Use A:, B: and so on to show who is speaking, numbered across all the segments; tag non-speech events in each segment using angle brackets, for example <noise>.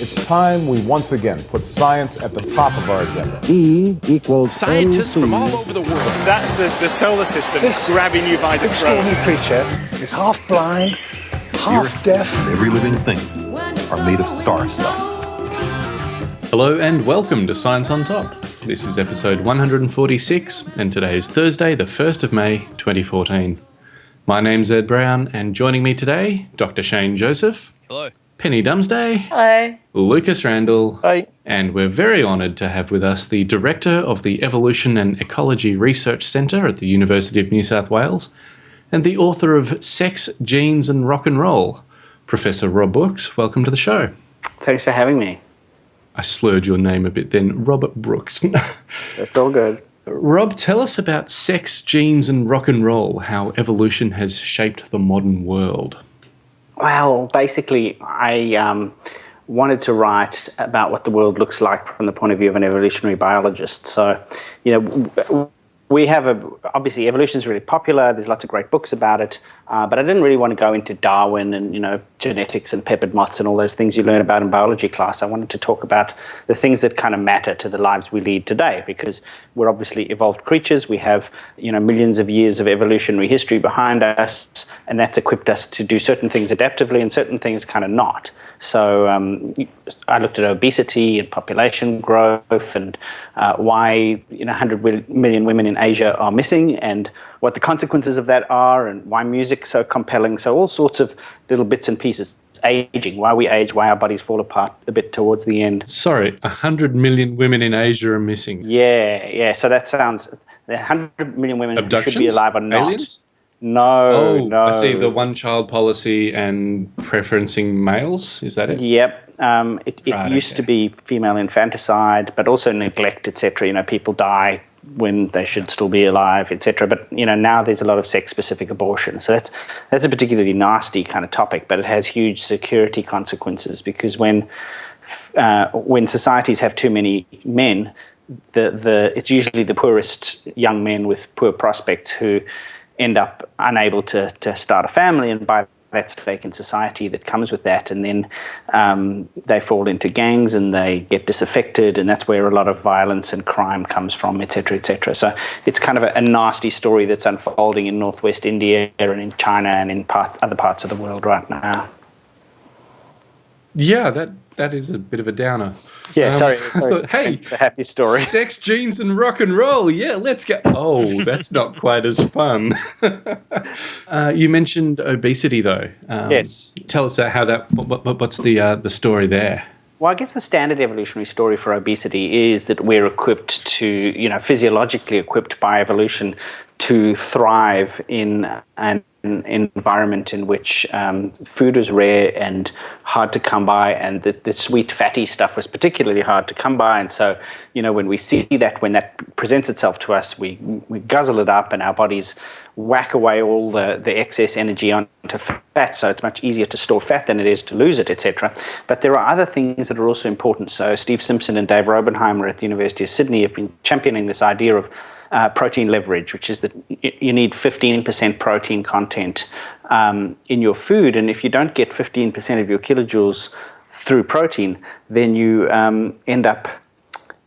A: It's time we once again put science at the top of our agenda.
B: E equals
C: Scientists
B: MC.
C: from all over the world.
D: That's the, the solar system
E: This
D: grabbing you by the throat.
E: extraordinary creature is half blind, half deaf.
F: Every living thing are made of star stuff.
G: Hello and welcome to Science on Top. This is episode 146, and today is Thursday, the 1st of May 2014. My name's Ed Brown, and joining me today, Dr. Shane Joseph.
D: Hello.
G: Penny Dumsday.
H: Hello.
G: Lucas Randall.
D: Hi.
G: And we're very honoured to have with us the Director of the Evolution and Ecology Research Centre at the University of New South Wales and the author of Sex, Genes and Rock and Roll, Professor Rob Brooks. Welcome to the show.
I: Thanks for having me.
G: I slurred your name a bit then, Robert Brooks. <laughs>
I: That's all good.
G: Rob, tell us about sex, genes, and rock and roll, how evolution has shaped the modern world.
I: Well, basically, I um, wanted to write about what the world looks like from the point of view of an evolutionary biologist. So, you know, we have a obviously evolution is really popular. There's lots of great books about it, uh, but I didn't really want to go into Darwin and you know genetics and peppered moths and all those things you learn about in biology class. I wanted to talk about the things that kind of matter to the lives we lead today, because we're obviously evolved creatures. We have you know millions of years of evolutionary history behind us, and that's equipped us to do certain things adaptively and certain things kind of not. So um, I looked at obesity and population growth and uh, why you know 100 million women in Asia are missing and what the consequences of that are and why music's so compelling. So all sorts of little bits and pieces. Aging, why we age, why our bodies fall apart a bit towards the end.
G: Sorry, 100 million women in Asia are missing.
I: Yeah, yeah. So that sounds 100 million women who should be alive or not.
G: Aliens?
I: No,
G: Oh,
I: no.
G: I see the one child policy and preferencing males. Is that it?
I: Yep. Um, it it
G: Right,
I: used
G: okay.
I: to be female infanticide, but also neglect, etc. You know, people die when they should still be alive, etc. But you know, now there's a lot of sex-specific abortion, so that's that's a particularly nasty kind of topic, but it has huge security consequences because when uh, when societies have too many men, the the it's usually the poorest young men with poor prospects who end up unable to to start a family, and by that stake in society that comes with that, and then um, they fall into gangs and they get disaffected, and that's where a lot of violence and crime comes from, etc., etc. So it's kind of a, a nasty story that's unfolding in northwest India and in China and in part, other parts of the world right now.
G: Yeah, that that is a bit of a downer.
I: Yeah,
G: Um,
I: sorry, sorry. <laughs>
G: thought, hey,
I: the happy story. <laughs>
G: Sex, genes, and rock and roll. Yeah, let's go. Oh, that's not quite as fun. <laughs> uh, you mentioned obesity, though. Um,
I: Yes.
G: Tell us uh, how that. What, what, what's the uh, the story there?
I: Well, I guess the standard evolutionary story for obesity is that we're equipped to, you know, physiologically equipped by evolution to thrive in an environment in which um, food was rare and hard to come by, and the, the sweet fatty stuff was particularly hard to come by. And so, you know, when we see that, when that presents itself to us, we we guzzle it up, and our bodies whack away all the, the excess energy onto fat. So it's much easier to store fat than it is to lose it, etc. But there are other things that are also important. So Steve Simpson and Dave Raubenheimer at the University of Sydney have been championing this idea of uh, protein leverage, which is that you need 15% protein content um, in your food. And if you don't get 15% of your kilojoules through protein, then you um, end up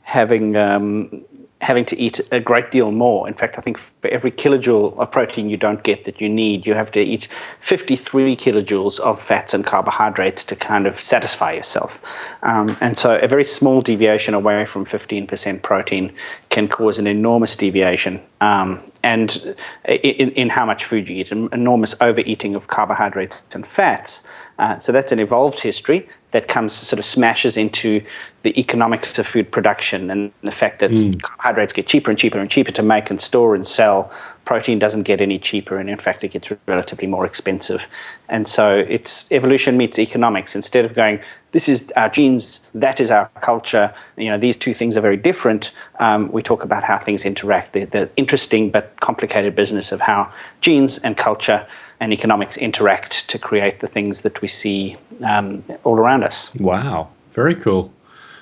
I: having um, having to eat a great deal more. In fact, I think for every kilojoule of protein you don't get that you need, you have to eat 53 kilojoules of fats and carbohydrates to kind of satisfy yourself. Um, and so a very small deviation away from 15% protein can cause an enormous deviation. Um, and in, in how much food you eat, an enormous overeating of carbohydrates and fats. Uh, so that's an evolved history that comes sort of smashes into the economics of food production and the fact that carbohydrates get cheaper and cheaper and cheaper to make and store and sell. Protein doesn't get any cheaper, and in fact, it gets relatively more expensive. And so it's evolution meets economics. Instead of going, this is our genes, that is our culture. You know, these two things are very different. Um, we talk about how things interact. The, the interesting but complicated business of how genes and culture and economics interact to create the things that we see um, all around us.
G: Wow, very cool.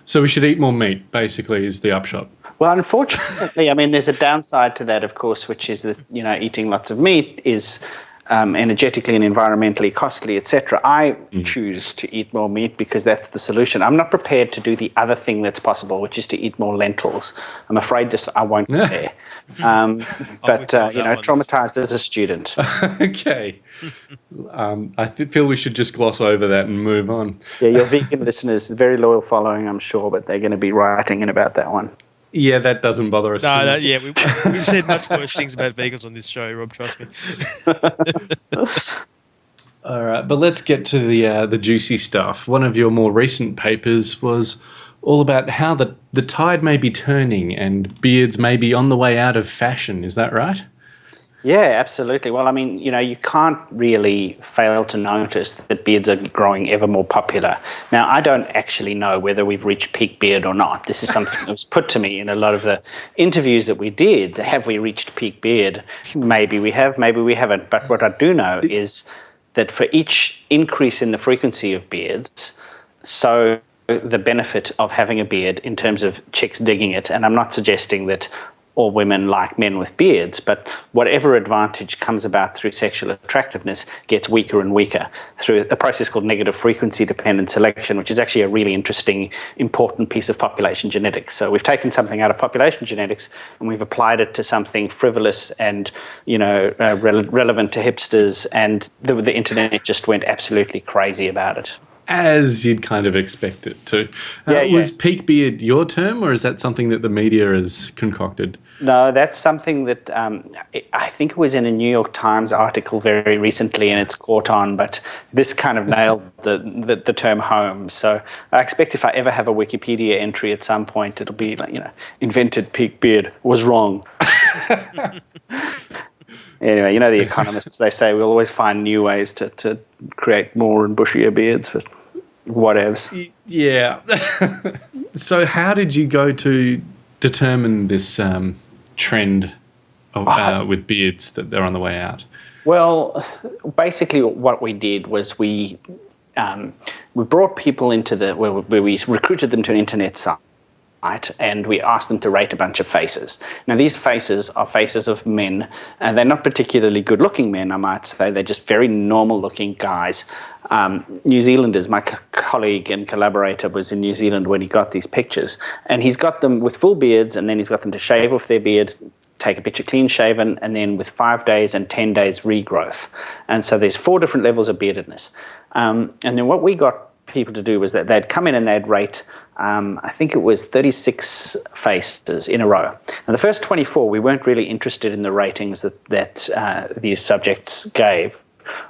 G: So we should eat more meat. Basically, is the upshot.
I: Well, unfortunately, I mean, there's a downside to that, of course, which is that you know eating lots of meat is um, energetically and environmentally costly, etc. I mm. choose to eat more meat because that's the solution. I'm not prepared to do the other thing that's possible, which is to eat more lentils. I'm afraid just I won't <laughs> be there. <laughs> Um, but uh, you know, traumatized as a student. <laughs>
G: okay, um, I th- feel we should just gloss over that and move on.
I: yeah, your vegan <laughs> listeners, very loyal following, I'm sure, but they're going to be writing in about that one.
G: Yeah, that doesn't bother us.
B: No, that, yeah, we, have said much worse things about vegans on this show, Rob. Trust me.
G: All right, but let's get to the uh, the juicy stuff. One of your more recent papers was all about how the the tide may be turning and beards may be on the way out of fashion. Is that right?
I: Yeah, absolutely. Well, I mean, you know, you can't really fail to notice that beards are growing ever more popular. Now, I don't actually know whether we've reached peak beard or not. This is something that was put to me in a lot of the interviews that we did. Have we reached peak beard? Maybe we have, maybe we haven't. But what I do know is that for each increase in the frequency of beards, so the benefit of having a beard in terms of chicks digging it. And I'm not suggesting that all women like men with beards, but whatever advantage comes about through sexual attractiveness gets weaker and weaker through a process called negative frequency dependent selection, which is actually a really interesting, important piece of population genetics. So we've taken something out of population genetics and we've applied it to something frivolous and you know uh, re- relevant to hipsters, and the, the internet just went absolutely crazy about it
G: as you'd kind of expect it to. Uh, yeah, yeah. Was peak beard your term, or is that something that the media has concocted?
I: No, that's something that um, I think it was in a New York Times article very recently, and it's caught on. But this kind of nailed <laughs> the, the, the term home. So I expect if I ever have a Wikipedia entry at some point, it'll be like you know, invented peak beard was wrong. <laughs> <laughs> anyway, you know the economists, they say we'll always find new ways to, to create more and bushier beards, but whatevs.
G: Yeah. <laughs> so how did you go to determine this um, trend of, uh, oh. with beards that they're on the way out?
I: Well, basically what we did was we um, we brought people into the where, where we recruited them to an internet site and we asked them to rate a bunch of faces. Now, these faces are faces of men, and they're not particularly good looking men, I might say. They're just very normal looking guys. Um, New Zealanders, my co- colleague and collaborator was in New Zealand when he got these pictures, and he's got them with full beards, and then he's got them to shave off their beard, take a picture clean shaven, and then with five days and 10 days regrowth. And so there's four different levels of beardedness. Um, and then what we got people to do was that they'd come in and they'd rate um, I think it was 36 faces in a row. And the first 24, we weren't really interested in the ratings that, that uh, these subjects gave.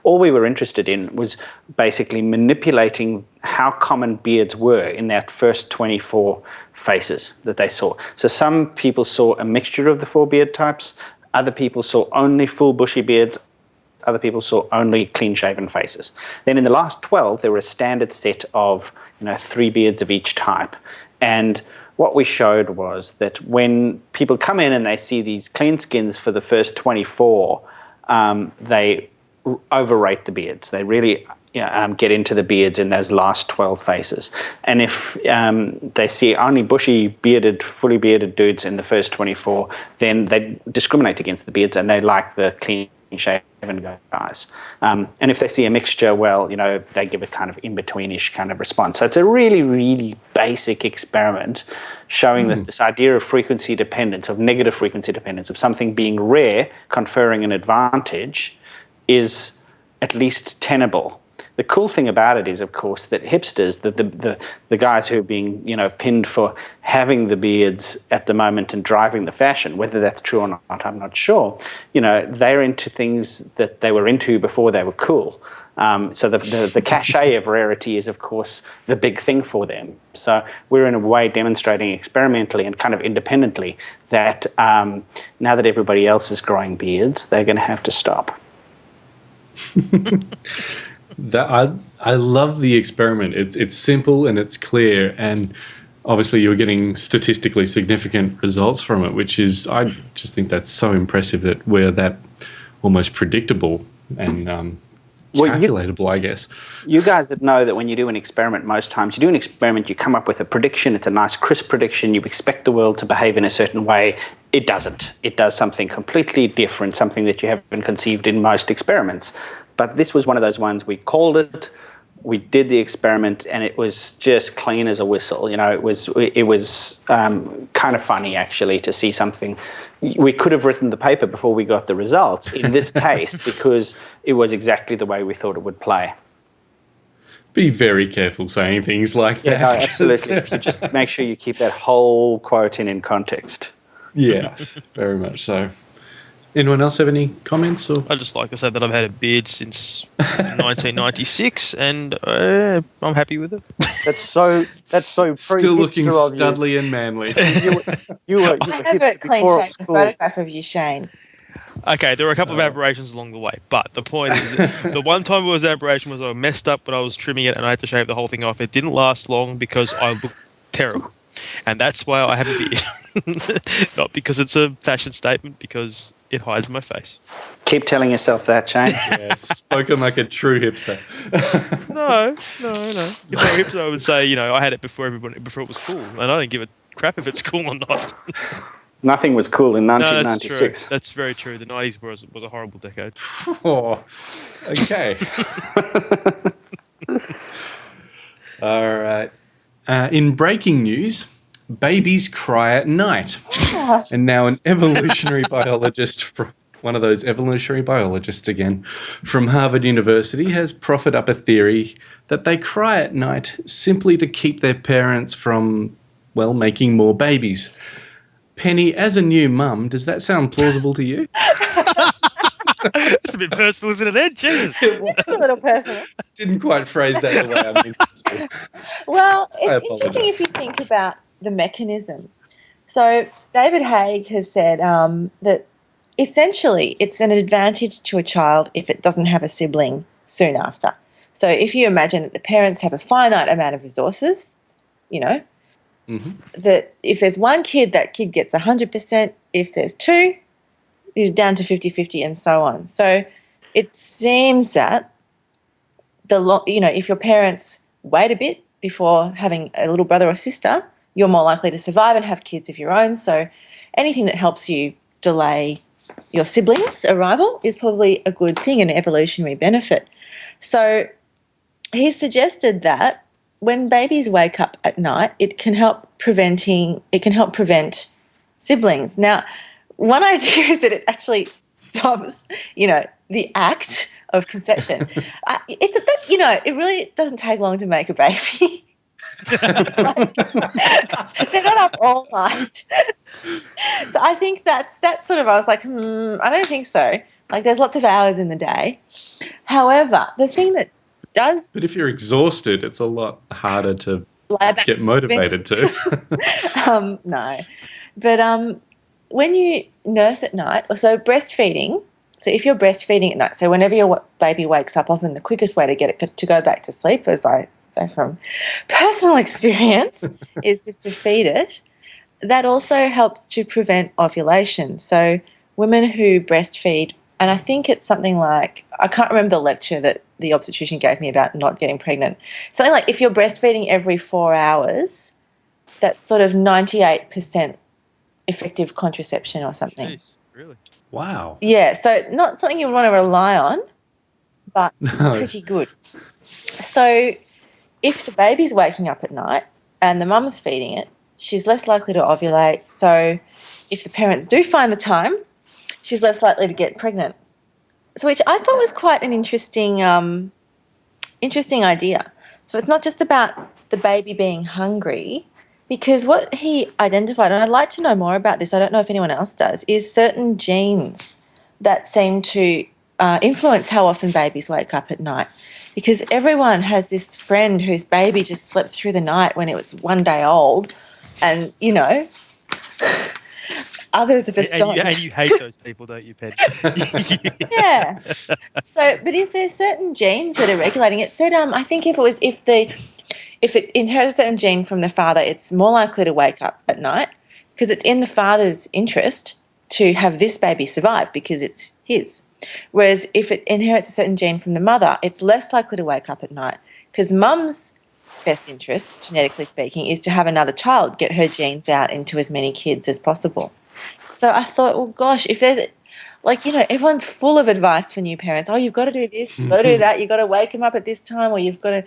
I: All we were interested in was basically manipulating how common beards were in that first 24 faces that they saw. So some people saw a mixture of the four beard types, other people saw only full bushy beards, other people saw only clean shaven faces. Then in the last 12, there were a standard set of you know, three beards of each type. And what we showed was that when people come in and they see these clean skins for the first 24, um, they overrate the beards. They really you know, um, get into the beards in those last 12 faces. And if um, they see only bushy, bearded, fully bearded dudes in the first 24, then they discriminate against the beards and they like the clean shaven guys. Um, and if they see a mixture, well, you know, they give a kind of in-betweenish kind of response. So it's a really, really basic experiment showing mm. that hmm. this idea of frequency dependence, of negative frequency dependence, of something being rare, conferring an advantage, is at least tenable the cool thing about it is, of course, that hipsters, the, the, the, the, guys who are being you know pinned for having the beards at the moment and driving the fashion, whether that's true or not, I'm not sure. You know, they're into things that they were into before they were cool. Um, so the, the, the cachet of rarity is, of course, the big thing for them. So we're in a way demonstrating experimentally and kind of independently that um, now that everybody else is growing beards, they're going to have to stop. <laughs>
G: that I I love the experiment. It's it's simple and it's clear, and obviously you're getting statistically significant results from it, which is I just think that's so impressive that we're that almost predictable and um,
I: Well, you-
G: calculatable, I guess.
I: You guys that know that when you do an experiment, most times you do an experiment, you come up with a prediction. It's a nice, crisp prediction. You expect the world to behave in a certain way. It doesn't. It does something completely different, something that you haven't conceived in most experiments. But this was one of those ones we called it. We did the experiment, and it was just clean as a whistle. You know, it was it was um, kind of funny actually to see something. We could have written the paper before we got the results in this <laughs> case because it was exactly the way we thought it would play.
G: Be very careful saying things like
I: Yeah,
G: that.
I: no, absolutely. <laughs> If you just make sure you keep that whole quote in in context.
G: yes, very much so. Anyone else have any comments or?
B: I just like to say that I've had a beard since <laughs> 1996, and uh, I'm happy with it.
I: That's so. That's so. <laughs>
G: Still looking
I: pre-hipster of you.
G: studly and manly.
I: You were, you were, you
C: I have a clean-shaven
I: cool.
C: photograph of you, Shane.
B: Okay, there were a couple of aberrations along the way, but the point is, <laughs> the one time it was an aberration was I messed up when I was trimming it, and I had to shave the whole thing off. It didn't last long because I looked terrible, and that's why I have a beard. Not because it's a fashion statement, because it hides my face.
I: Keep telling yourself that, Shane. <laughs>
G: yeah, spoken like a true hipster. <laughs>
B: No, no, no. If I were hipster, I would say, you know, I had it before everybody, before it was cool, and I don't give a crap if it's cool or not. <laughs>
I: Nothing was cool in
B: No, that's true.
I: 1996.
B: That's very true. The 90s was was a horrible decade.
G: Oh, okay. All right. Uh, in breaking news, babies cry at night.
C: Gosh.
G: And now an evolutionary <laughs> biologist from one of those evolutionary biologists again from Harvard University has proffered up a theory that they cry at night simply to keep their parents from, well, making more babies. Penny, as a new mum, does that sound plausible to you?
B: It's a bit personal, isn't it, Ed? Jesus.
C: It's a little personal.
G: Didn't quite phrase that the way I meant to.
C: Well, it's interesting if you think about the mechanism. So, David Haig has said um, that essentially it's an advantage to a child if it doesn't have a sibling soon after. So, if you imagine that the parents have a finite amount of resources, you know,
G: Mhm.
C: that if there's one kid, that kid gets 100%. If there's two, is down to 50 50 and so on. So, it seems that the you know if your parents wait a bit before having a little brother or sister you're more likely to survive and have kids of your own. So anything that helps you delay your siblings arrival is probably a good thing an evolutionary benefit. So he suggested that when babies wake up at night it can help preventing it can help prevent siblings. Now one <laughs> idea is that it actually stops you know the act of conception. <laughs> Uh, I, it's that you know it really doesn't take long to make a baby <laughs> they're not up all night so i think that's that's sort of i was like hmm i don't think so like there's lots of hours in the day however the thing that does
G: But if you're exhausted, it's a lot harder to get motivated to. <laughs>
C: um, no. But um, when you nurse at night, or so breastfeeding, so if you're breastfeeding at night, so whenever your baby wakes up, often the quickest way to get it to go back to sleep, as I say from personal experience, <laughs> is just to feed it. That also helps to prevent ovulation. So women who breastfeed, and I think it's something like, I can't remember the lecture that the obstetrician gave me about not getting pregnant. Something like if you're breastfeeding every four hours, that's sort of 98% effective contraception or something.
B: Jeez, really?
G: wow.
C: Yeah, so not something you want to rely on, but <laughs>
G: No.
C: pretty good. So if the baby's waking up at night and the mum's feeding it, she's less likely to ovulate. So if the parents do find the time, she's less likely to get pregnant. So which I thought was quite an interesting um, interesting idea. So it's not just about the baby being hungry, because what he identified, and I'd like to know more about this, I don't know if anyone else does, is certain genes that seem to uh, influence how often babies wake up at night. Because everyone has this friend whose baby just slept through the night when it was one day old, and you know, <laughs> others of us
B: And,
C: don't.
B: you, and you hate <laughs> those people, don't you, Pen? <laughs>
C: yeah. So, but if there's certain genes that are regulating it, said um, I think if it was if the if it inherits a certain gene from the father, it's more likely to wake up at night because it's in the father's interest to have this baby survive because it's his. Whereas if it inherits a certain gene from the mother, it's less likely to wake up at night. Because mum's best interest, genetically speaking, is to have another child, get her genes out into as many kids as possible. So I thought, well, gosh, if there's like you know everyone's full of advice for new parents. Oh you've got to do this you've got to do <laughs> that you've got to wake him up at this time or you've got to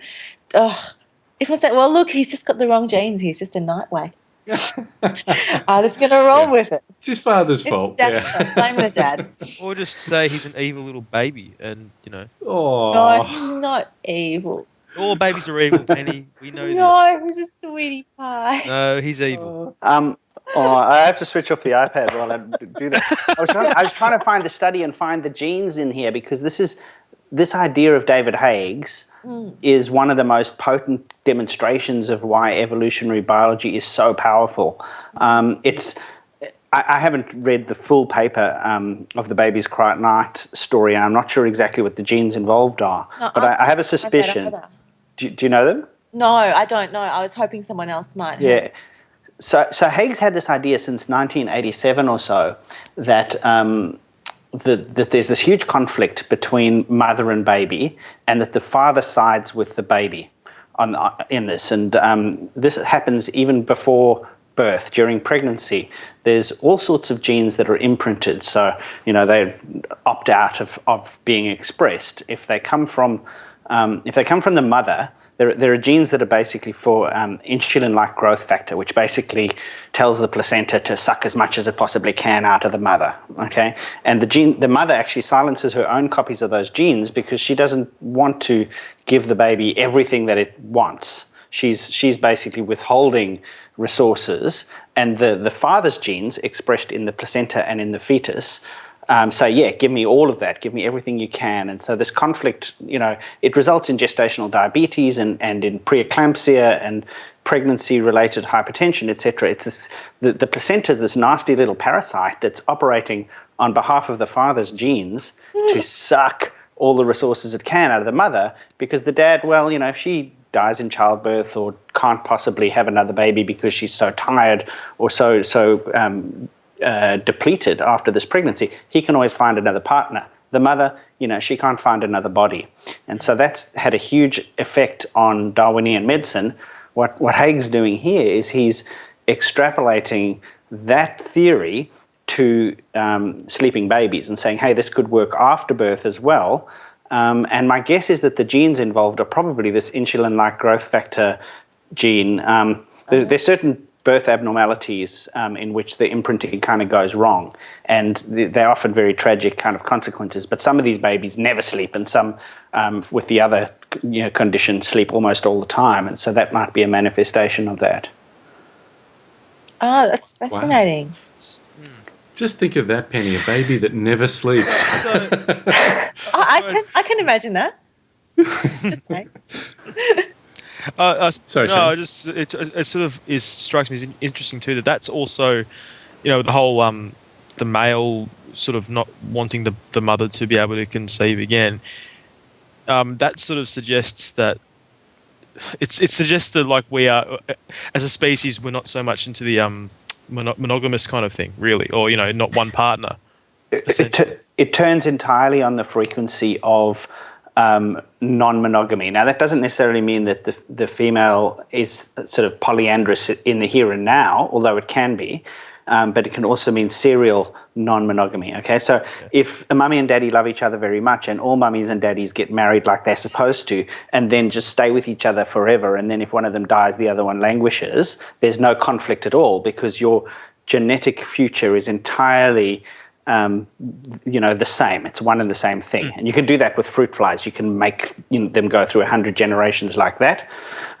C: oh if i say well look he's just got the wrong genes he's just a night wake i'm just going to roll
G: Yeah.
C: with it
G: It's his father's
C: it's
G: fault.
C: dad's
G: Yeah.
C: fault. blame the dad <laughs>
B: Or just say he's an evil little baby, and you know,
G: oh.
C: no he's not evil
B: all babies are evil. Penny, we know <laughs>
C: no he's a sweetie pie.
B: No, he's evil.
I: Um, oh, I have to switch off the iPad while I do that. I was, trying, I was trying to find the study and find the genes in here because this is this idea of David Haig's is one of the most potent demonstrations of why evolutionary biology is so powerful. Um, it's I, I haven't read the full paper um, of the Baby's cry at night story, and I'm not sure exactly what the genes involved are.
C: No,
I: but
C: I-
I: I, have a suspicion. Do, do you know them?
C: no i don't know i was hoping someone else might
I: Yeah. So, so Haig's had this idea since 1987 or so that um, that, that there's this huge conflict between mother and baby, and that the father sides with the baby on in this, and um, this happens even before birth. During pregnancy. There's all sorts of genes that are imprinted, so you know they opt out of, of being expressed. If they come from um, if they come from the mother there, there are genes that are basically for um, insulin-like growth factor, which basically tells the placenta to suck as much as it possibly can out of the mother. Okay, and the gene, the mother actually silences her own copies of those genes because she doesn't want to give the baby everything that it wants. She's she's basically withholding resources, and the the father's genes expressed in the placenta and in the fetus um, say, yeah, give me all of that, give me everything you can. And so this conflict, you know, it results in gestational diabetes and, and in preeclampsia and pregnancy-related hypertension, etc. It's this, the, the placenta is this nasty little parasite that's operating on behalf of the father's genes to suck all the resources it can out of the mother because the dad, well, you know, if she dies in childbirth or can't possibly have another baby because she's so tired or so so um, uh, depleted after this pregnancy, he can always find another partner. The mother, you know, she can't find another body. And so that's had a huge effect on Darwinian medicine. What, what Haig's doing here is he's extrapolating that theory to um, sleeping babies and saying, hey, this could work after birth as well. Um, and my guess is that the genes involved are probably this insulin like growth factor gene. Um, there, there's certain birth abnormalities um, in which the imprinting kind of goes wrong, and they're often very tragic kind of consequences. But some of these babies never sleep, and some, um, with the other you know, condition, sleep almost all the time, and so that might be a manifestation of that.
C: oh that's fascinating
G: Just think of that, Penny, a baby that never sleeps. <laughs>
B: So, <laughs>
C: I, I can i can imagine that <laughs> just saying.
B: Uh, uh,
G: Sorry,
B: no,
G: Shane.
B: I just it, it sort of is strikes me as interesting too that that's also, you know, the whole um, the male sort of not wanting the the mother to be able to conceive again. Um, that sort of suggests that it's it suggests that like we are uh, as a species we're not so much into the um mono- monogamous kind of thing really or you know not one partner
I: It, it, tu- it turns entirely on the frequency of um, non-monogamy. Now, that doesn't necessarily mean that the, the female is sort of polyandrous in the here and now, although it can be. Um, but it can also mean serial non-monogamy. Okay, so if a mummy and daddy love each other very much, and all mummies and daddies get married like they're supposed to, and then just stay with each other forever, and then if one of them dies, the other one languishes, there's no conflict at all because your genetic future is entirely um, you know, the same. It's one and the same thing. And you can do that with fruit flies. You can make you know, them go through 100 generations like that.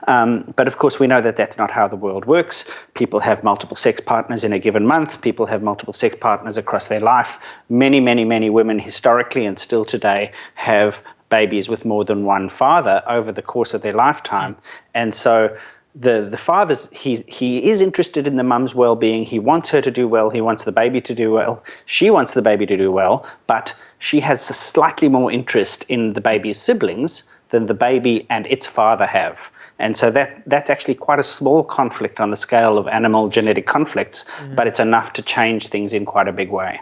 I: Um, but of course, we know that that's not how the world works. People have multiple sex partners in a given month. People have multiple sex partners across their life. Many, many, many women historically and still today have babies with more than one father over the course of their lifetime. And so the the father's he he is interested in the mum's well-being. He wants her to do well. He wants the baby to do well. She wants the baby to do well but she has a slightly more interest in the baby's siblings than the baby and its father have. And so that that's actually quite a small conflict on the scale of animal genetic conflicts mm. but it's enough to change things in quite a big way.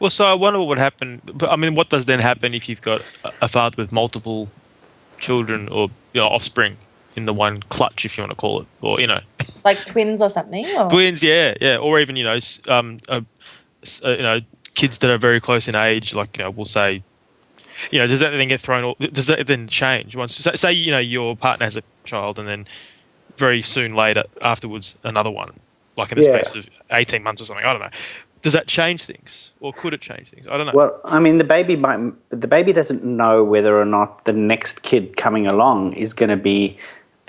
B: Well, so I wonder what would happen. I mean, what does then happen if you've got a- a father with multiple children or you know, offspring in the one clutch, if you want to call it, or you know, <laughs>
C: Like twins or something? Or?
B: twins, yeah, yeah, or even you know, um, uh, s- uh, you know, kids that are very close in age, like you know, we'll say, you know, does that then get thrown? All, does that then change once? Say, say you know your partner has a child, and then very soon later afterwards another one, like in the
I: Yeah.
B: space of eighteen months or something. I don't know. Does that change things, or could it change things? I don't know.
I: Well, I mean, the baby might, the baby doesn't know whether or not the next kid coming along is going to be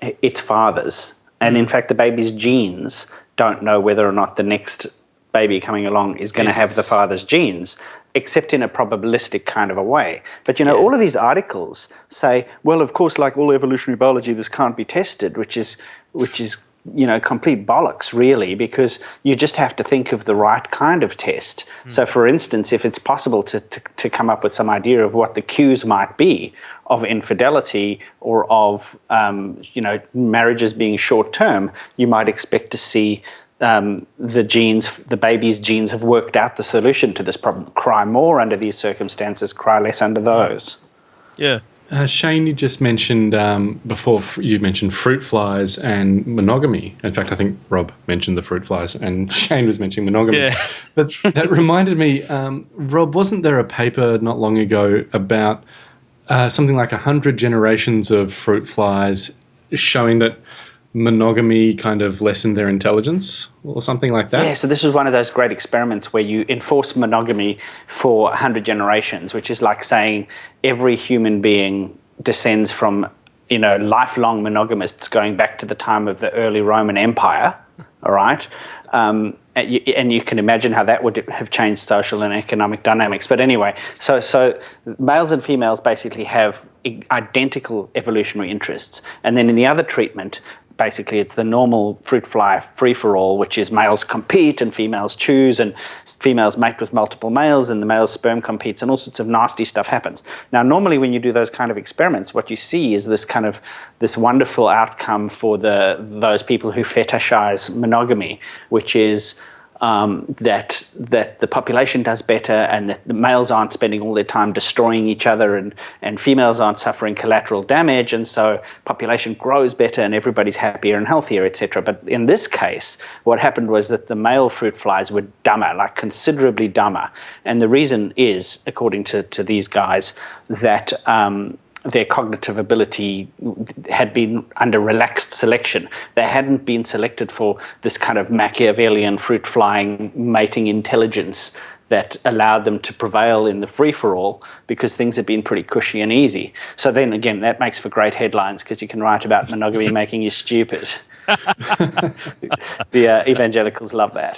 I: its father's, and in mm. fact, the baby's genes don't know whether or not the next baby coming along is going to have the father's genes, except in a probabilistic kind of a way. But you know, all of these articles say, well, of course, like all evolutionary biology, this can't be tested, which is, which is you know, complete bollocks, really, because you just have to think of the right kind of test. So, for instance, if it's possible to, to, to come up with some idea of what the cues might be of infidelity or of, um, you know, marriages being short term, you might expect to see um, the genes, the baby's genes have worked out the solution to this problem. Cry more under these circumstances, cry less under those.
B: yeah.
G: Uh, Shane, you just mentioned um, before you mentioned fruit flies and monogamy. In fact, I think Rob mentioned the fruit flies and <laughs> Shane was mentioning monogamy.
B: Yeah. <laughs>
G: But that reminded me, um, Rob, wasn't there a paper not long ago about uh, something like 100 generations of fruit flies showing that monogamy kind of lessened their intelligence or something like that?
I: Yeah, so this was one of those great experiments where you enforce monogamy for 100 generations, which is like saying every human being descends from, you know, lifelong monogamists going back to the time of the early Roman Empire, all right? Um, and, you, and you can imagine how that would have changed social and economic dynamics. But anyway, so so males and females basically have identical evolutionary interests, and then in the other treatment, basically it's the normal fruit fly free for all, which is males compete and females choose, and females mate with multiple males, and the male's sperm competes, and all sorts of nasty stuff happens. Now, normally when you do those kind of experiments, what you see is this kind of this wonderful outcome for the those people who fetishize monogamy, which is um, that that the population does better and that the males aren't spending all their time destroying each other and, and females aren't suffering collateral damage. And so population grows better and everybody's happier and healthier etc but in this case what happened was that the male fruit flies were dumber like considerably dumber. And the reason is according to, to these guys that um, their cognitive ability had been under relaxed selection. They hadn't been selected for this kind of Machiavellian fruit flying mating intelligence that allowed them to prevail in the free for all because things had been pretty cushy and easy. So then again, that makes for great headlines because you can write about monogamy <laughs> making you stupid. <laughs> the uh, evangelicals love that.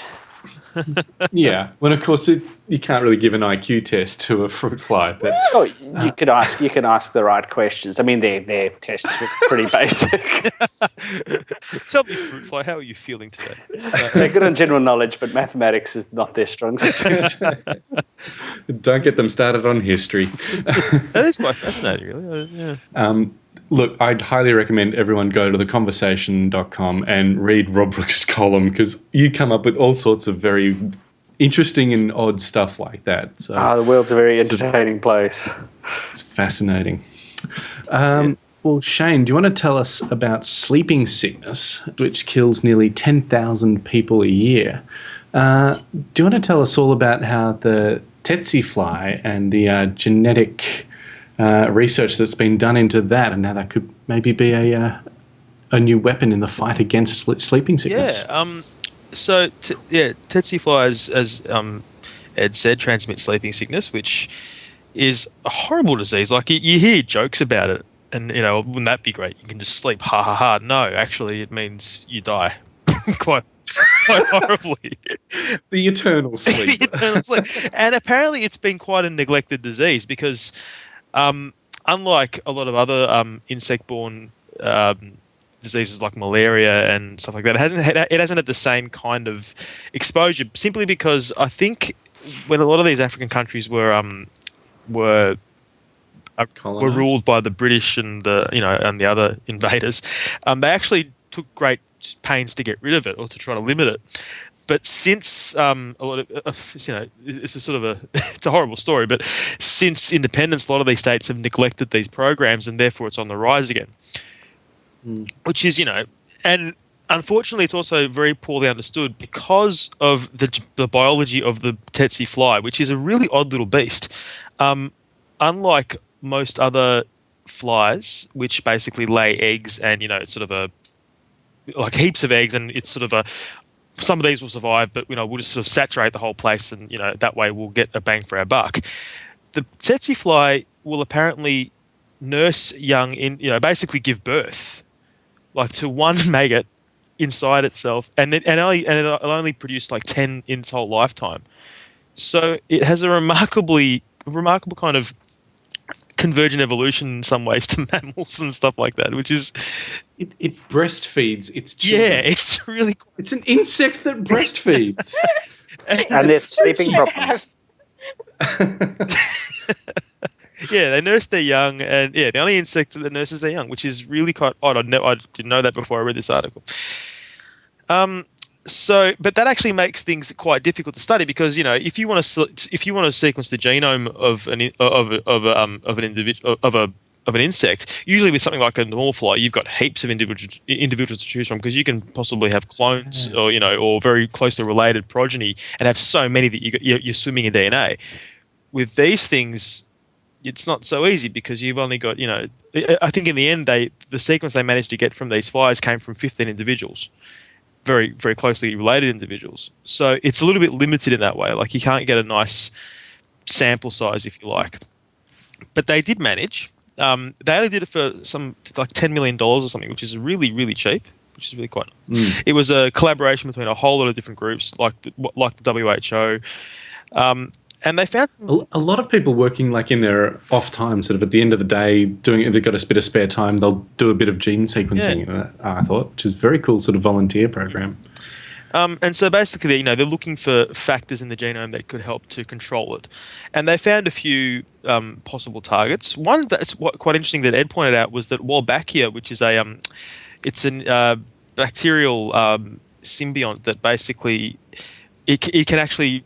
G: Yeah. Well, of course, it, you can't really give an IQ test to a fruit fly, but
I: Oh, you could ask. You can ask the right questions. I mean, their their tests are pretty <laughs> basic. <laughs>
B: Tell me, fruit fly, how are you feeling today? <laughs>
I: They're good on general knowledge, but mathematics is not their strong suit.
G: don't get them started on history.
B: That is quite fascinating, really. Uh, yeah.
G: Um, look, I'd highly recommend everyone go to theconversation.com and read Rob Brooks' <laughs> column because you come up with all sorts of very interesting and odd stuff like that. So
I: Ah, the world's a very entertaining place.
G: it's fascinating. Um, Well, Shane, do you want to tell us about sleeping sickness, which kills nearly 10,000 people a year? Uh, do you want to tell us all about how the tsetse fly and the uh, genetic uh, research that's been done into that and how that could maybe be a, uh, a new weapon in the fight against sleeping sickness?
B: Yeah. Um. So t- yeah, tsetse flies, as um, Ed said, transmit sleeping sickness, which is a horrible disease. Like you, you hear jokes about it, and you know, wouldn't that be great? You can just sleep, ha ha ha. No, actually, it means you die, <laughs> quite quite horribly.
G: The eternal <laughs> sleep.
B: the eternal sleep. And apparently, it's been quite a neglected disease because, um, unlike a lot of other um, insect-borne um, diseases like malaria and stuff like that, it hasn't had, it hasn't had the same kind of exposure. Simply because I think when a lot of these African countries were um, were were ruled by the British and the you know and the other invaders, um, they actually took great pains to get rid of it or to try to limit it. But since um, a lot of uh, you know, it's a sort of a <laughs> it's a horrible story, but since independence, a lot of these states have neglected these programs, and therefore it's on the rise again.
G: Mm.
B: Which is you know, and unfortunately, it's also very poorly understood because of the the biology of the tsetse fly, which is a really odd little beast. Um, unlike most other flies, which basically lay eggs, and you know, it's sort of a like heaps of eggs, and it's sort of a some of these will survive, but you know we'll just sort of saturate the whole place, and you know that way we'll get a bang for our buck. The tsetse fly will apparently nurse young in you know basically give birth like to one <laughs> maggot inside itself, and then and only and it'll only produce like ten in its whole lifetime. So it has a remarkably remarkable kind of convergent evolution in some ways to <laughs> mammals and stuff like that, which is
G: It, it breastfeeds its children.
B: yeah, <laughs> it's really cool.
G: It's an insect that breastfeeds. <laughs>
I: and their sleeping problems.
B: yeah, they nurse their young, and yeah, the only insect that nurses their young, which is really quite odd. I, ne- I didn't know that before I read this article. Um, so, but that actually makes things quite difficult to study because you know if you want to if you want to sequence the genome of an of of um, of an individual of a of an insect, usually with something like a normal fly, you've got heaps of individual individuals to choose from because you can possibly have clones or you know or very closely related progeny and have so many that you you're, swimming in DNA. With these things, it's not so easy because you've only got you know I I think in the end they the sequence they managed to get from these flies came from 15 individuals very very closely related individuals. So it's a little bit limited in that way. Like you can't get a nice sample size if you like. But they did manage. Um, they only did it for some it's like 10 million dollars or something which is really really cheap which is really quite nice.
G: Mm.
B: it was a collaboration between a whole lot of different groups like the, like the WHO um, and they found some
G: A, lot of people working like in their off time, sort of at the end of the day, doing if they've got a bit of spare time, they'll do a bit of gene sequencing. Uh, I thought, which is a very cool sort of volunteer program.
B: Um, and so basically, you know, they're looking for factors in the genome that could help to control it. And they found a few um, possible targets. One that's what, quite interesting that Ed pointed out was that Wolbachia, which is a, um, it's a uh, bacterial um, symbiont that basically it, it can actually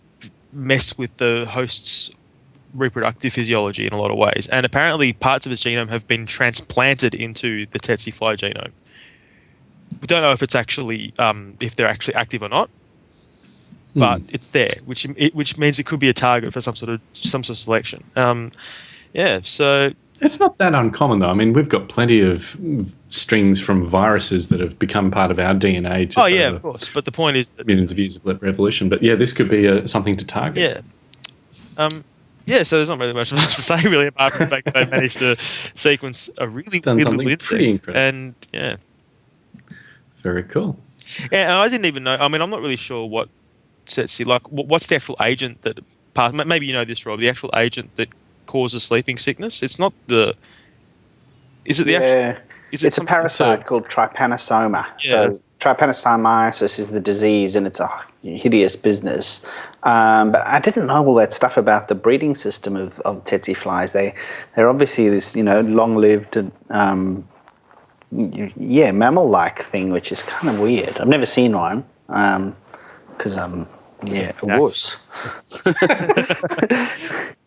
B: mess with the host's reproductive physiology in a lot of ways. And apparently, parts of its genome have been transplanted into the tsetse fly genome we don't know if it's actually um, if they're actually active or not, but it's there, which it, which means it could be a target for some sort of some sort of selection. Um, yeah, so
G: It's not that uncommon, though. I mean, we've got plenty of strings from viruses that have become part of our DNA. Just
B: oh yeah, of course. But the point is that
G: millions of years of revolution. But yeah, this could be a, something to target.
B: yeah, um, yeah. So there's not really much <laughs> else to say really, apart from the fact that they managed to sequence a really
G: Done
B: weird
G: something
B: little
G: pretty
B: insect, and yeah.
G: Very cool.
B: Yeah, and I didn't even know. I mean, I'm not really sure what tsetse like. What's the actual agent that Maybe you know this, Rob. The actual agent that causes sleeping sickness. It's not the. Is it the actual?
I: Yeah.
B: Is it
I: It's a parasite called trypanosoma.
B: Yeah.
I: So trypanosomiasis is the disease, and it's a hideous business. Um, but I didn't know all that stuff about the breeding system of, of tsetse flies. They they're obviously this you know long-lived um, yeah mammal-like thing, which is kind of weird. I've never seen one because um yeah a
B: Yeah.
I: wuss. <laughs> <laughs> <laughs>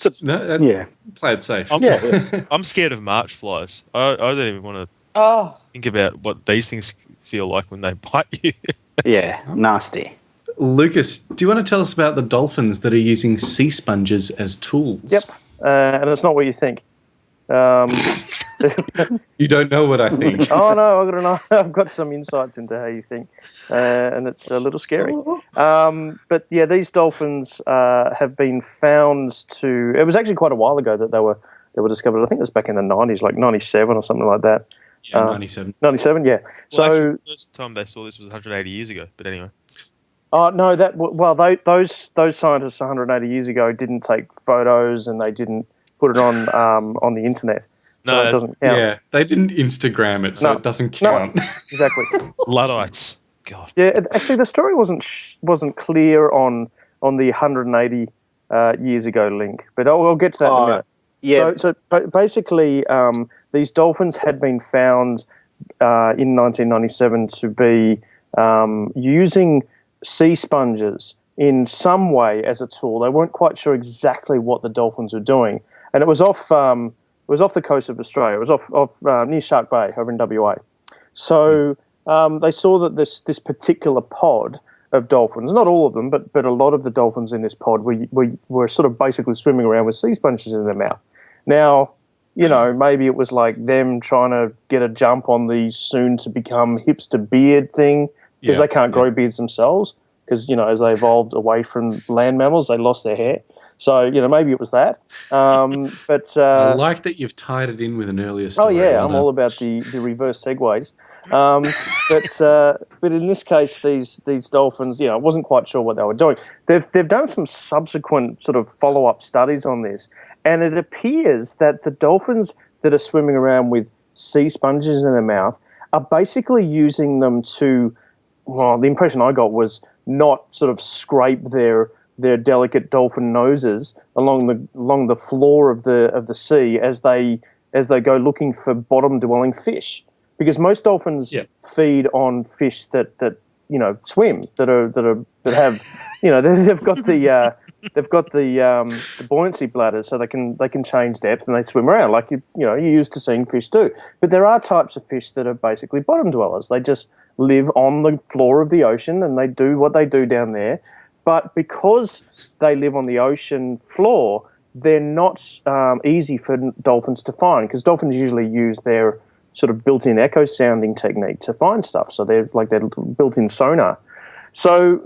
I: so
G: No, uh,
I: yeah.
G: Play it safe.
B: I'm,
I: Yeah.
B: I'm scared of March flies. I, I don't even want to
C: Oh,
B: think about what these things feel like when they <laughs> bite you.
I: Yeah, nasty.
G: Lucas, do you want to tell us about the dolphins that are using sea sponges as tools?
H: Yep. Uh, and it's not what you think. Um,
G: You don't know what I think. <laughs>
H: oh no, I've got, an, <laughs> I've got some insights into how you think, uh, and it's a little scary. Um, but yeah, these dolphins uh, have been found to. It was actually quite a while ago that they were they were discovered. I think it was back in the nineties, like ninety seven or something like that.
G: Yeah,
H: Uh,
G: 97.
H: Ninety seven, yeah.
B: Well,
H: So
B: actually, the first time they saw this was 180 years ago. But anyway,
H: Oh no, that well, tho- those those scientists 180 years ago didn't take photos and they didn't put it on um, on the internet, so
B: no,
H: it doesn't count.
G: Yeah, they didn't Instagram it, so
H: No.
G: it doesn't
H: No.
G: count. <laughs>
H: Exactly.
B: Luddites. God.
H: Yeah, it- actually, the story wasn't sh- wasn't clear on on the 180 uh, years ago link, but I'll, I'll get to that in a minute.
I: Yeah,
H: So, so basically, um, these dolphins had been found uh, in 1997 to be um, using sea sponges in some way as a tool. They weren't quite sure exactly what the dolphins were doing, and it was off um, it was off the coast of Australia. It was off off uh, near Shark Bay over in WA. So um, they saw that this this particular pod of dolphins, not all of them, but but a lot of the dolphins in this pod were were, were sort of basically swimming around with sea sponges in their mouth. Now. You know, maybe it was like them trying to get a jump on the soon to become hipster beard thing because
G: Yeah,
H: they can't grow beards themselves because you know as they evolved away from land mammals they lost their hair so you know maybe it was that um, <laughs> but
G: I
H: uh,
G: like that you've tied it in with an earlier story.
H: oh
G: yeah
H: i'm all about the, the reverse segues um, but uh, but in this case these these dolphins you know I wasn't quite sure what they were doing they've they've done some subsequent sort of follow-up studies on this and it appears that the dolphins that are swimming around with sea sponges in their mouth are basically using them to well, the impression I got was not sort of scrape their their delicate dolphin noses along the along the floor of the of the sea as they as they go looking for bottom dwelling fish. Because most dolphins
G: Yeah.
H: feed on fish that that you know swim that are that are that have <laughs> you know they- they've got the uh, they've got the, um, the buoyancy bladders so they can they can change depth and they swim around like you you know you're used to seeing fish do. But there are types of fish that are basically bottom dwellers. They just live on the floor of the ocean and they do what they do down there but because they live on the ocean floor they're not um, easy for dolphins to find because dolphins usually use their sort of built-in echo sounding technique to find stuff so they're like their built-in sonar so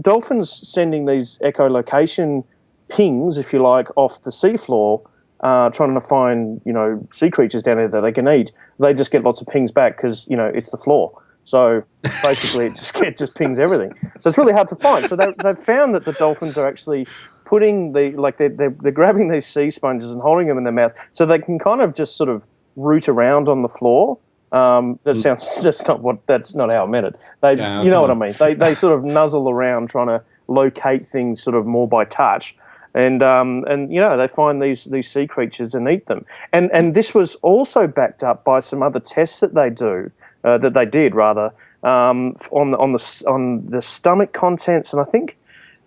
H: dolphins sending these echolocation pings, if you like, off the seafloor, uh, trying to find you know sea creatures down there that they can eat. They just get lots of pings back because you know it's the floor. So basically, it just <laughs> it just pings everything. So it's really hard to find. So they, they've found that the dolphins are actually putting the like they're, they're, they're grabbing these sea sponges and holding them in their mouth so they can kind of just sort of root around on the floor. Um, that sounds <laughs> that's not what that's not how I meant it. They you know what I mean. They they sort of nuzzle around trying to locate things sort of more by touch. And um, and you know they find these these sea creatures and eat them. And and this was also backed up by some other tests that they do uh, that they did rather um, on the on the on the stomach contents and I think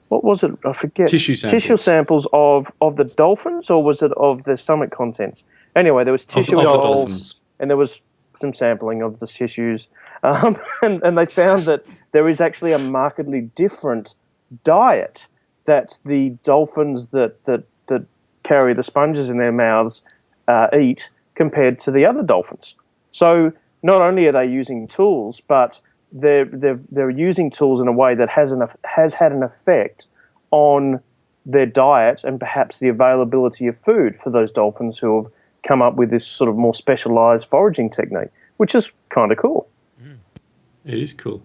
H: what was it I forget
G: Tissue samples.
H: tissue samples of of the dolphins or was it of the stomach contents? Anyway, there was tissue
G: of the dolphins.
H: and there was some sampling of the tissues, um, <laughs> and, and they found that there is actually a markedly different diet that the dolphins that that that carry the sponges in their mouths uh, eat compared to the other dolphins. So not only are they using tools, but they're they're they're using tools in a way that has an has had an effect on their diet and perhaps the availability of food for those dolphins who have come up with this sort of more specialized foraging technique, which is kind of cool. Mm.
G: It is cool.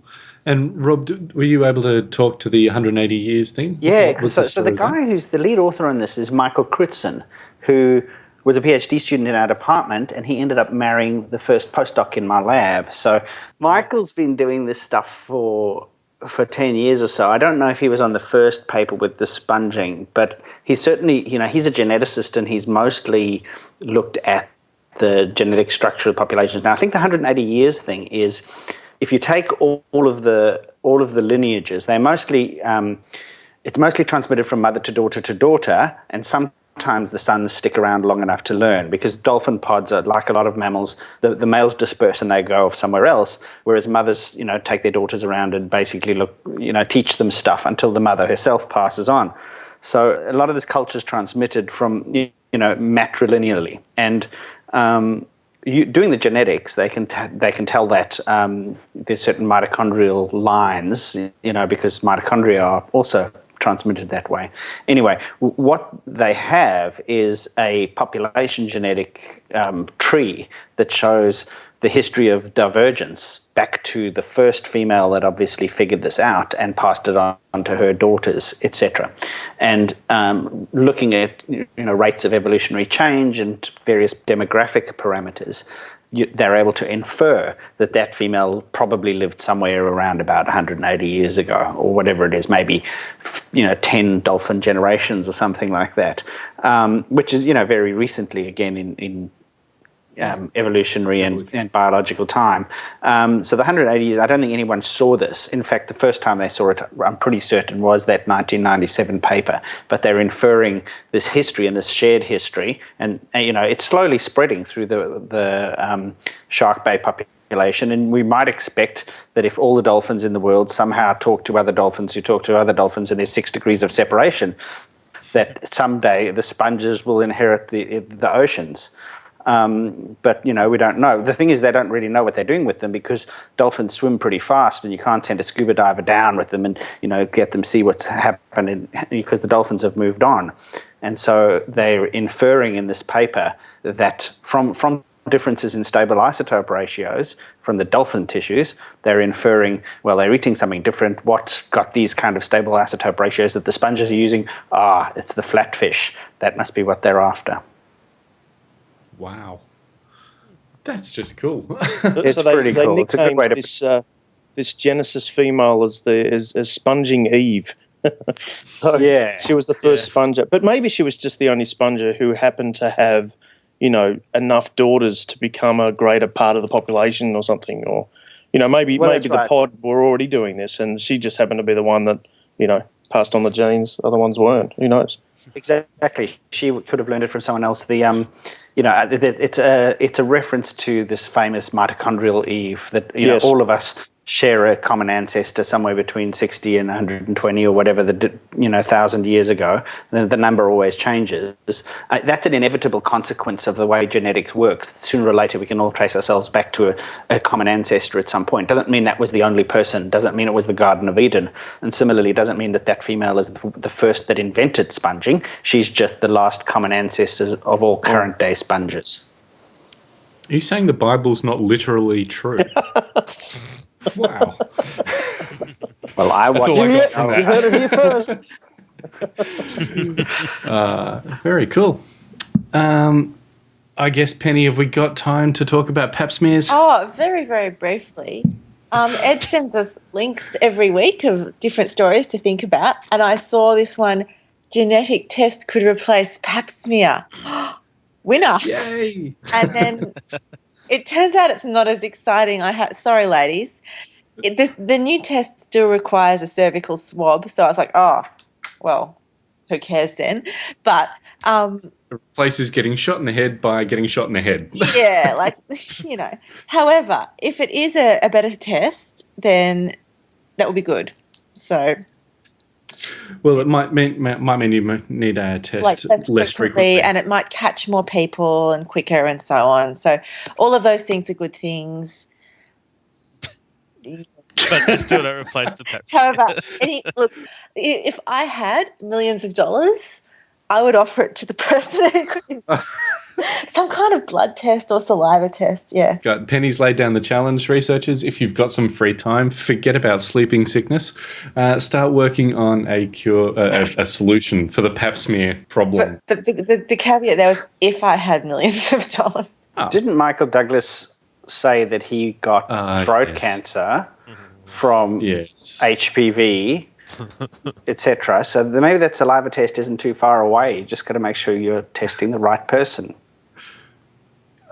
G: And Rob, were you able to talk to the 180 years thing?
I: Yeah,
G: What was
I: so, so the
G: there?
I: guy who's the lead author on this is Michael Krützen, who was a PhD student in our department, and he ended up marrying the first postdoc in my lab. So Michael's been doing this stuff for for 10 years or so. I don't know if he was on the first paper with the sponging, but he's certainly, you know, he's a geneticist and he's mostly looked at the genetic structure of populations. Now, I think the 180 years thing is if you take all, all of the all of the lineages, they're mostly um, it's mostly transmitted from mother to daughter to daughter, and sometimes the sons stick around long enough to learn because dolphin pods are like a lot of mammals. The, the males disperse and they go off somewhere else, whereas mothers, you know, take their daughters around and basically look, you know, teach them stuff until the mother herself passes on. So a lot of this culture is transmitted from you know matrilineally, and um, you, doing the genetics, they can they can tell that um, there's certain mitochondrial lines, you know, because mitochondria are also transmitted that way. Anyway, what they have is a population genetic um, tree that shows the history of divergence back to the first female that obviously figured this out and passed it on to her daughters, etc. And um, looking at you know rates of evolutionary change and various demographic parameters, you, they're able to infer that that female probably lived somewhere around about 180 years ago, or whatever it is, maybe you know 10 dolphin generations or something like that, um, which is you know very recently again in in um, evolutionary and, and biological time. Um, so the 180 years, I don't think anyone saw this. In fact, the first time they saw it, I'm pretty certain, was that 1997 paper. But they're inferring this history and this shared history, and, and you know it's slowly spreading through the the um, Shark Bay population. And we might expect that if all the dolphins in the world somehow talk to other dolphins who talk to other dolphins, and there's six degrees of separation, that someday the sponges will inherit the the oceans. Um, but you know we don't know. The thing is, they don't really know what they're doing with them because dolphins swim pretty fast, and you can't send a scuba diver down with them and you know get them see what's happening because the dolphins have moved on. And so they're inferring in this paper that from from differences in stable isotope ratios from the dolphin tissues, they're inferring, well, they're eating something different. What's got these kind of stable isotope ratios that the sponges are using? Ah, it's the flatfish. That must be what they're after.
G: Wow. That's just cool. <laughs>
I: It's
H: so they,
I: pretty
H: they
I: cool. It's a good way to-
H: this uh, this Genesis female as the as, as sponging Eve. <laughs> so
I: Yeah,
H: she was the first
B: yeah.
H: sponger, but maybe she was just the only sponger who happened to have, you know, enough daughters to become a greater part of the population or something, or you know, maybe
I: Well,
H: maybe the
I: right.
H: pod were already doing this, and she just happened to be the one that you know passed on the genes. Other ones weren't. Who knows?
I: Exactly. She could have learned it from someone else. The um, you know, uh, it's a it's a reference to this famous mitochondrial Eve that you
H: Yes.
I: know all of us share a common ancestor somewhere between 60 and 120 or whatever the you know thousand years ago. The, the number always changes. Uh, that's an inevitable consequence of the way genetics works. Sooner or later, we can all trace ourselves back to a, a common ancestor at some point. Doesn't mean that was the only person. Doesn't mean it was the Garden of Eden. And similarly, doesn't mean that that female is the, the first that invented sponging. She's just the last common ancestor of all current day sponges.
G: Are you saying the Bible's not literally true? <laughs> wow.
I: Well, I
G: That's
I: watched
G: all I
H: You
G: got from
H: you
G: that.
H: heard it here first. <laughs>
G: Uh, very cool. Um, I guess, Penny, have we got time to talk about pap smears?
C: Oh, very, very briefly. Um, Ed sends us links every week of different stories to think about, and I saw this one: genetic test could replace Pap smear. <gasps> Winner!
G: Yay!
C: And then <laughs> it turns out it's not as exciting. I had sorry, ladies. It, the, the new test still requires a cervical swab, so I was like, oh, well, who cares then? But um,
G: It replaces getting shot in the head by getting shot in the head. <laughs>
C: yeah, like <laughs> you know. However, if it is a, a better test, then that would be good. So,
G: well, it might mean might mean you need a test
C: like test
G: less
C: frequently,
G: frequently.
C: and it might catch more people and quicker and so on. So, all of those things are good things.
B: but they still don't replace the pep.
C: However, any look, if I had millions of dollars, I would offer it to the person who could some kind of blood test or saliva test. Yeah.
G: Got Penny's laid down the challenge, researchers. If you've got some free time, forget about sleeping sickness. Uh, start working on a cure, uh, a, a solution for the pap smear problem.
C: But, but the, the, the caveat there was if I had millions of dollars.
I: Didn't Michael Douglas say that he got
G: Uh,
I: throat
G: yes.
I: cancer from
G: yes.
I: HPV, <laughs> etc. So th- maybe that saliva test isn't too far away. You just got to make sure you're testing the right person.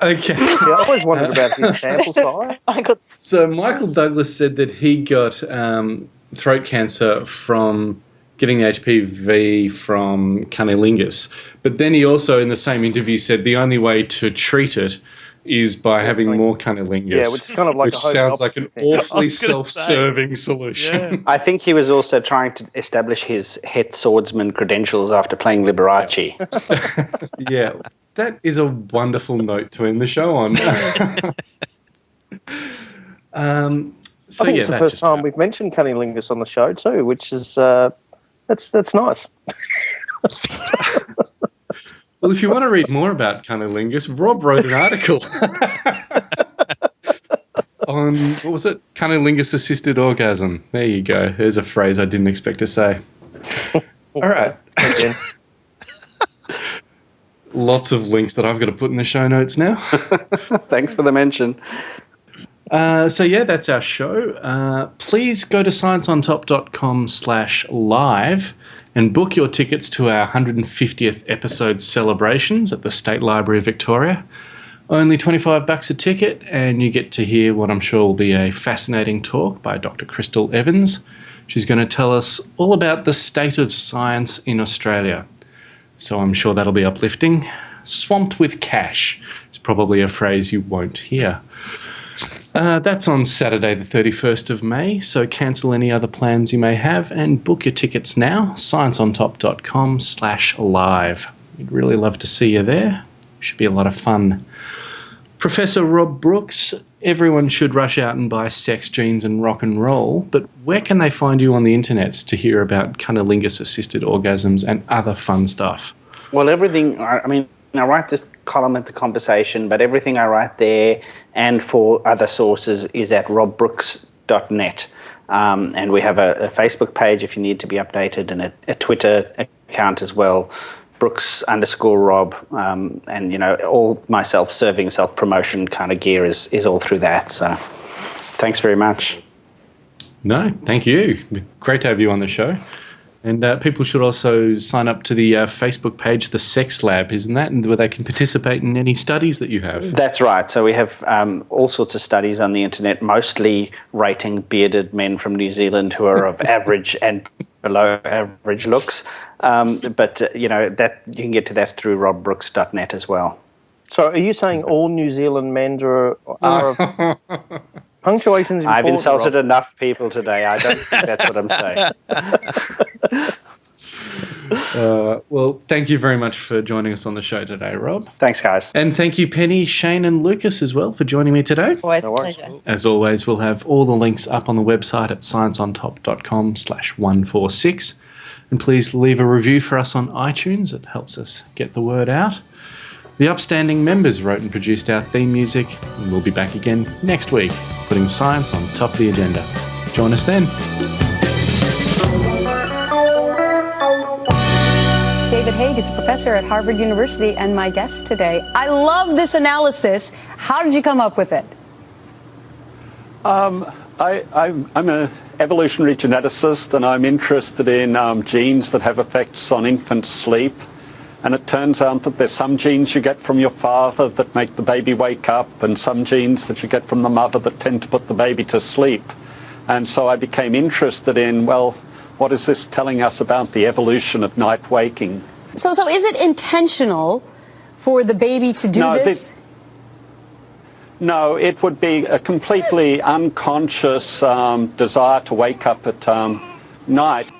G: Okay. <laughs>
H: Yeah, I always wondered about his <laughs> sample size.
C: I got
G: So Michael Douglas said that he got um, throat cancer from getting the HPV from cunnilingus, but then he also, in the same interview, said the only way to treat it is by having more cunnilingus.
H: Yeah, which is kind of like
G: which
H: a
G: sounds like an
H: thing.
G: awfully <laughs>
B: I was say.
G: self-serving solution.
B: Yeah.
I: I think he was also trying to establish his het swordsman credentials after playing Liberace. <laughs> <laughs>
G: Yeah, that is a wonderful note to end the show on. um, so
H: I think
G: yeah,
H: it's the first
G: just
H: time we've mentioned cunnilingus on the show too, which is uh, that's that's nice.
G: Well, if you want to read more about cunnilingus, Rob wrote an article <laughs> on what was it? Cunnilingus assisted orgasm. There you go. There's a phrase I didn't expect to say. All right. <laughs> Lots of links that I've got to put in the show notes now. <laughs>
I: Thanks for the mention.
G: Uh, so yeah, that's our show. Uh, please go to scienceontop.com slash live and book your tickets to our 150th episode celebrations at the State Library of Victoria Only 25 bucks a ticket, and you get to hear what I'm sure will be a fascinating talk by Dr. Krystal Evans. She's going to tell us all about the state of science in Australia. So I'm sure that'll be uplifting. Swamped with cash is probably a phrase you won't hear. Uh, that's on Saturday, the 31st of May, so cancel any other plans you may have and book your tickets now. ScienceOnTop.com slash live. We'd really love to see you there. Should be a lot of fun. Professor Rob Brooks, everyone should rush out and buy Sex, Genes and Rock and Roll, but where can they find you on the internet to hear about cunnilingus assisted orgasms and other fun stuff?
I: Well, everything, I mean, I write this column at the conversation, but everything I write there and for other sources is at robbrooks.net. Um, and we have a, a, Facebook page if you need to be updated and a, a Twitter account as well. Brooks underscore Rob, um, and you know all my self-serving, self-promotion kind of gear is is all through that. So, thanks very much.
G: No, thank you. Great to have you on the show. And uh, people should also sign up to the uh, Facebook page, the Sex Lab, isn't that? And where they can participate in any studies that you have.
I: That's right. So we have um, all sorts of studies on the internet, mostly rating bearded men from New Zealand who are of <laughs> average and below average looks. Um, but uh, you know that you can get to that through robbrooks.net as well.
H: So are you saying all New Zealand men are, are <laughs> Punctuation's
I: I've insulted Rob. enough people today. I don't think that's what I'm saying. <laughs> <laughs>
G: Uh, well, thank you very much for joining us on the show today, Rob.
I: Thanks, guys.
G: And thank you, Penny, Shane, and Lucas as well for joining me today.
C: Always no a pleasure.
G: As always, we'll have all the links up on the website at scienceontop.com slash 146. And please leave a review for us on iTunes. It helps us get the word out. The upstanding members wrote and produced our theme music, and we'll be back again next week, putting science on top of the agenda. Join us then.
J: David Haig is a professor at Harvard University and my guest today. I love this analysis. How did you come up with it?
K: Um, I, am an evolutionary geneticist and I'm interested in um, genes that have effects on infant sleep. And it turns out that there's some genes you get from your father that make the baby wake up, and some genes that you get from the mother that tend to put the baby to sleep. And so I became interested in, well, what is this telling us about the evolution of night waking?
J: So, so is it intentional for the baby to do
K: no,
J: this?
K: The, no, it would be a completely unconscious um, desire to wake up at um, night.